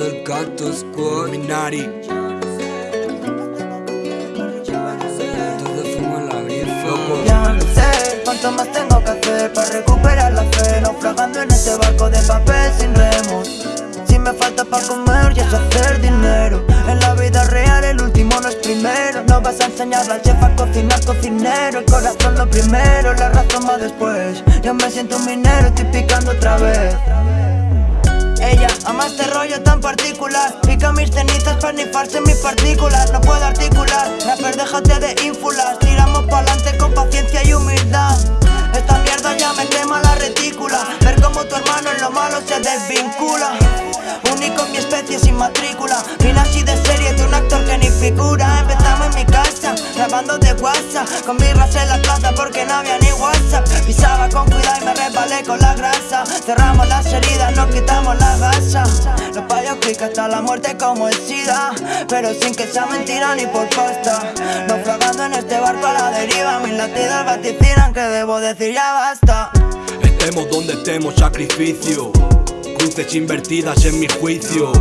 el Cactus Squad Minari. Ya no sé cuánto más tengo que hacer para recuperar la fe Naufragando en este barco de papel sin remos. Si me falta para comer ya es hacer dinero. En la vida real el último no es primero. No vas a enseñarle al chef a cocinar cocinero. El corazón lo primero, la razón va después. Yo me siento un minero, estoy picando otra vez ella. Ama este rollo tan particular. Pica mis cenizas para nifarse mis partículas. No puedo articular, rapper déjate de ínfulas. Tiramos pa'lante con paciencia y humildad. Esta mierda ya me quema la retícula. Ver como tu hermano en lo malo se desvincula. Único en mi especie sin matrícula. Vine así de serie de un actor que ni figura. Empezamos en mi casa, grabando de WhatsApp. Con birras en la plaza porque no había ni WhatsApp. Pisaba con cuidado y me resbalé con la grasa Cerramos las heridas, nos quitamos la gasa Los payos clic hasta la muerte como el SIDA. Pero sin que sea mentira ni por pasta Naufragando en este barco a la deriva. Mis latidos vaticinan que debo decir ya basta. Estemos donde estemos, sacrificio. Cruces invertidas en mi juicio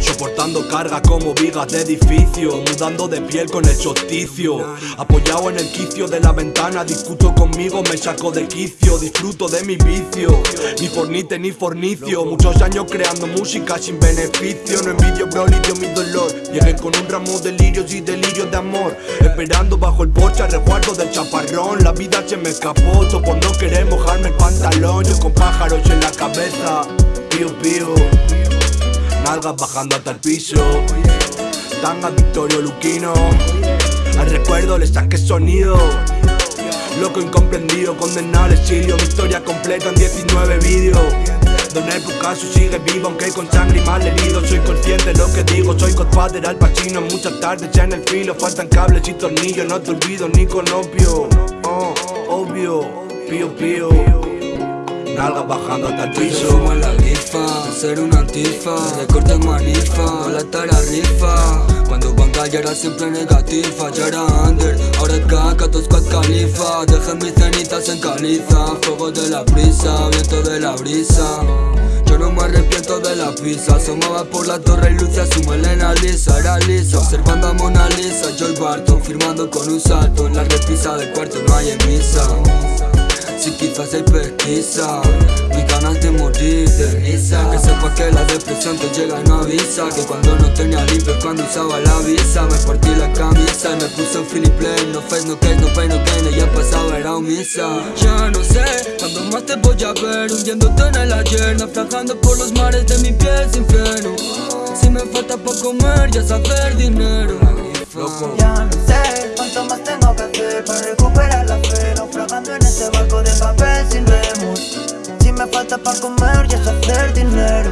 Soportando carga como vigas de edificio Mudando de piel con el solsticio. Apoyado en el quicio de la ventana Discuto conmigo, me saco de quicio Disfruto de mi vicio. Ni fornite ni fornicio Muchos años creando música sin beneficio. No envidio bro, lidio mi dolor. Llegué con un ramo de lirios y delirios de amor. Esperando bajo el porche a resguardo del chaparrón. La vida se me escapó, por no querer mojarme el pantalón. Yo con pájaros en la cabeza Pío pío Nalgas bajando hasta el piso. Tanga Victorio Luquino. Al recuerdo le saqué sonido. Loco incomprendido, condenado al exilio. Mi historia completa en 19 vídeos. Don el caso sigue vivo aunque con sangre y mal herido. Soy consciente de lo que digo, soy Godfather al pachino. Muchas tardes ya en el filo, faltan cables y tornillos. No te olvido ni con opio, oh, obvio, pío pío Nalgas bajando hasta el piso. Fumo la grifa, ser una antifa. Recorte manifa, no la tara rifa. Cuando banca ya era siempre negativa. Ya era under, ahora es caca, tu squad califa. Dejé mis cenizas en caliza. Fuego de la brisa, viento de la brisa. Yo no me arrepiento de la pizza. Asomaba por la torre y lucia su melena lisa. Era lisa, observando a Mona Lisa. Yo el Barton, firmando con un salto En la repisa del cuarto no hay misa si quizás hay pesquisa Mis ganas de morir de risa. Que sepas que la depresión te llega y no avisa. Que cuando no tenía libre cuando usaba la visa. Me partí la camisa y me puse un Philip No face, no case, no pain, no gain Ya pasaba, era misa Ya no sé cuándo más te voy a ver. Hundiéndote en el ayer Naufragando por los mares de mi piel sin freno. Si me falta para comer ya saber dinero. Ya no sé cuánto más tengo para comer ya es hacer dinero